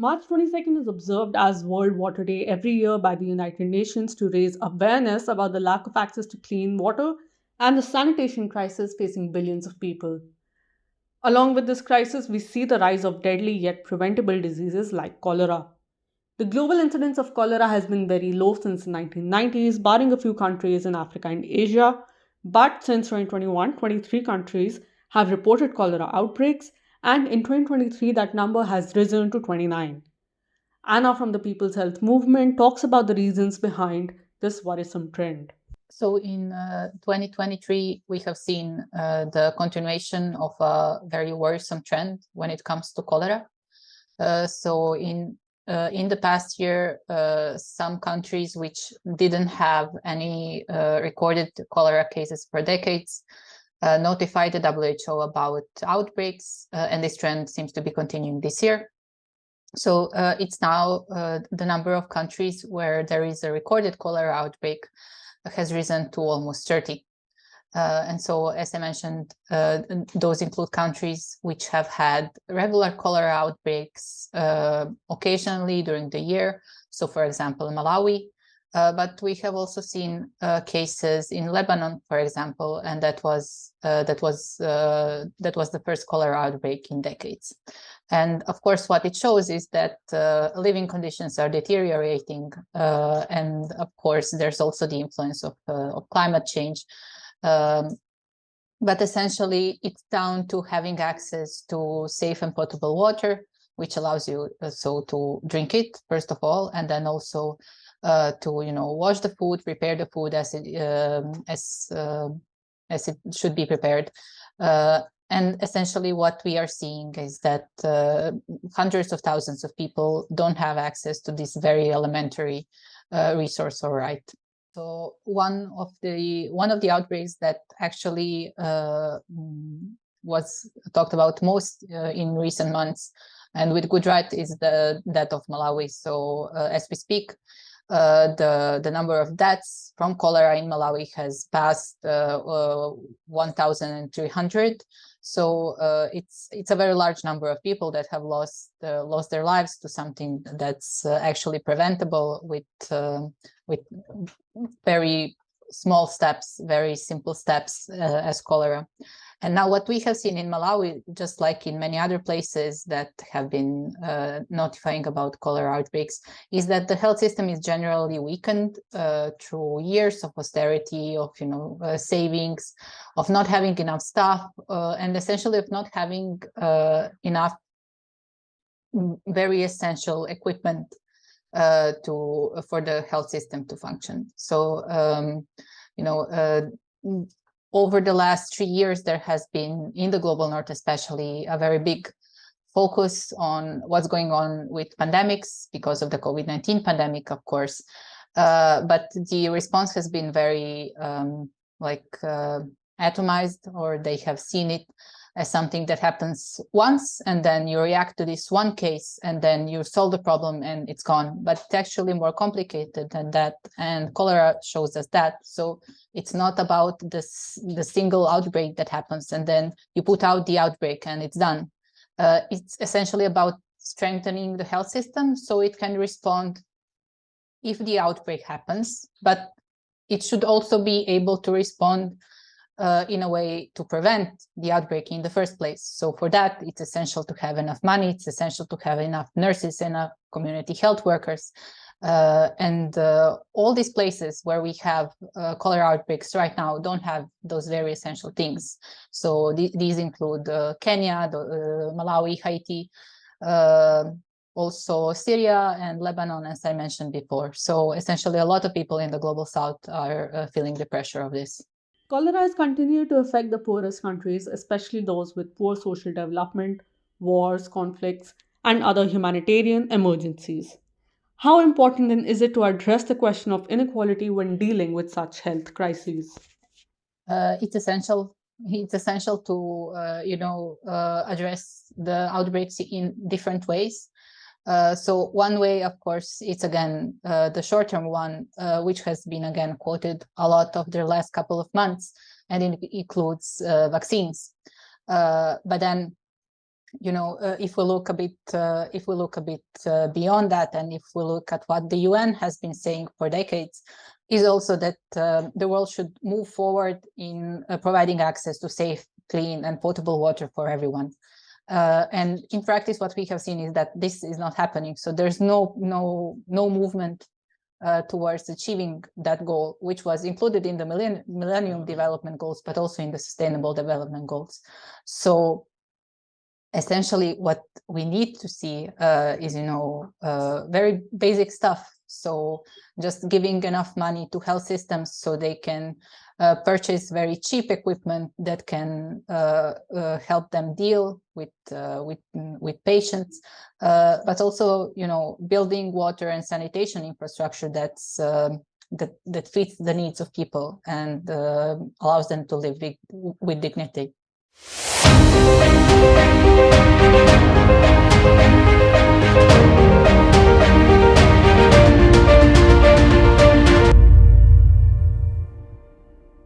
March 22nd is observed as World Water Day every year by the United Nations to raise awareness about the lack of access to clean water and the sanitation crisis facing billions of people. Along with this crisis, we see the rise of deadly yet preventable diseases like cholera. The global incidence of cholera has been very low since the 1990s, barring a few countries in Africa and Asia. But since 2021, 23 countries have reported cholera outbreaks, and in 2023 that number has risen to 29. Anna from the People's Health Movement talks about the reasons behind this worrisome trend. So in uh, 2023, we have seen uh, the continuation of a very worrisome trend when it comes to cholera. Uh, so in uh, in the past year, uh, some countries which didn't have any uh, recorded cholera cases for decades uh, notified the WHO about outbreaks, uh, and this trend seems to be continuing this year. So uh, it's now uh, the number of countries where there is a recorded cholera outbreak has risen to almost 30. Uh, and so, as I mentioned, uh, those include countries which have had regular cholera outbreaks occasionally during the year. So, for example, Malawi, uh, but we have also seen uh, cases in Lebanon, for example, and that was uh, that was uh, that was the first cholera outbreak in decades. And of course, what it shows is that uh, living conditions are deteriorating, uh, and of course, there's also the influence of of climate change. Um, but essentially, it's down to having access to safe and potable water, which allows you so to drink it first of all, and then also uh, to you know wash the food, prepare the food as it um, as uh, as it should be prepared. Uh, and essentially what we are seeing is that uh, hundreds of thousands of people don't have access to this very elementary uh, resource or right. So one of the one of the outbreaks that actually uh, was talked about most in recent months and with good right is the death of Malawi. So as we speak, uh, the, the number of deaths from cholera in Malawi has passed uh, uh, 1,300. So uh, it's it's a very large number of people that have lost uh, lost their lives to something that's uh, actually preventable with with very small steps, very simple steps as cholera. And now what we have seen in Malawi, just like in many other places that have been uh, notifying about cholera outbreaks, is that the health system is generally weakened uh, through years of austerity, of you know uh, savings, of not having enough staff, uh, and essentially of not having uh, enough mm, very essential equipment uh, to for the health system to function. So um, you know uh, over the last three years, there has been, in the global north especially, a very big focus on what's going on with pandemics because of the COVID-19 pandemic, of course. Uh, but the response has been very um, like uh, atomized or they have seen it as something that happens once and then you react to this one case and then you solve the problem and it's gone. But it's actually more complicated than that and cholera shows us that. So it's not about this the single outbreak that happens and then you put out the outbreak and it's done. Uh, it's essentially about strengthening the health system so it can respond if the outbreak happens but it should also be able to respond uh, in a way to prevent the outbreak in the first place. So for that, it's essential to have enough money. It's essential to have enough nurses, enough community health workers. Uh, and uh, all these places where we have uh, cholera outbreaks right now don't have those very essential things. So th these include uh, Kenya, the, uh, Malawi, Haiti, also Syria and Lebanon, as I mentioned before. So essentially a lot of people in the global south are feeling the pressure of this. Cholera has continued to affect the poorest countries, especially those with poor social development, wars, conflicts, and other humanitarian emergencies. How important then is it to address the question of inequality when dealing with such health crises? Uh, it's essential. It's essential to, uh, you know, uh, address the outbreaks in different ways. Uh, so one way, of course, it's again uh, the short-term one, uh, which has been again quoted a lot of the last couple of months, and it includes uh, vaccines. Uh, but then you know, if we look a bit, if we look a bit beyond that, and if we look at what the UN has been saying for decades, is also that the world should move forward in providing access to safe, clean, and potable water for everyone. Uh, and in practice, what we have seen is that this is not happening. So there's no no no movement towards achieving that goal, which was included in the Millennium, Millennium Development Goals, but also in the Sustainable Development Goals. So essentially what we need to see uh, is, you know, uh, very basic stuff. So just giving enough money to health systems so they can uh, purchase very cheap equipment that can uh, uh, help them deal with uh, with with patients, but also, you know, building water and sanitation infrastructure that's um, that that fits the needs of people and allows them to live with, with dignity.